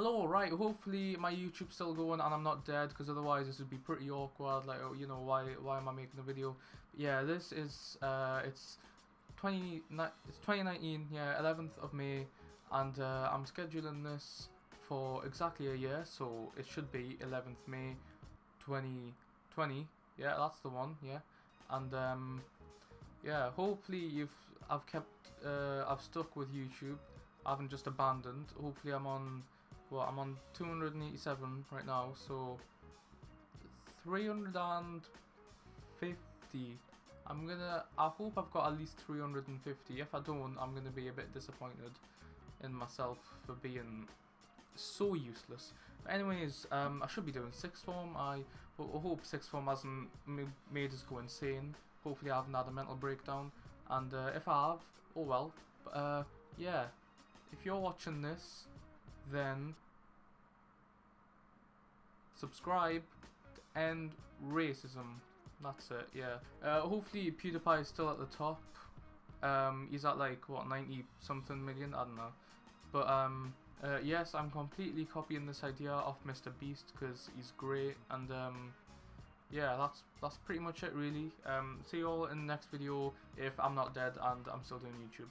Hello, right, hopefully my YouTube's still going and I'm not dead, because otherwise this would be pretty awkward, like, oh, you know, why why am I making a video? Yeah, this is, uh, it's 20, it's 2019, yeah, 11th of May, and uh, I'm scheduling this for exactly a year, so it should be 11th May 2020, yeah, that's the one, yeah, and, um, yeah, hopefully you've, I've kept, uh, I've stuck with YouTube, I haven't just abandoned, hopefully I'm on well, I'm on 287 right now, so 350. I'm gonna, I hope I've got at least 350. If I don't, I'm gonna be a bit disappointed in myself for being so useless. But anyways, um, I should be doing sixth form. I, I hope sixth form hasn't made us go insane. Hopefully I haven't had a mental breakdown. And uh, if I have, oh well. But uh, yeah, if you're watching this, then subscribe and racism. That's it, yeah. Uh, hopefully PewDiePie is still at the top. Um, he's at like, what, 90 something million? I don't know. But um, uh, yes, I'm completely copying this idea off Mr. Beast because he's great. And um, yeah, that's that's pretty much it really. Um, see you all in the next video if I'm not dead and I'm still doing YouTube.